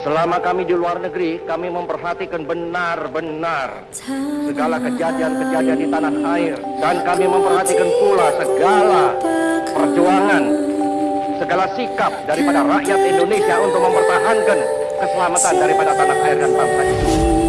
Selama kami di luar negeri, kami memperhatikan benar-benar segala kejadian-kejadian di tanah air. Dan kami memperhatikan pula segala perjuangan, segala sikap daripada rakyat Indonesia untuk mempertahankan keselamatan daripada tanah air dan bangsa ini.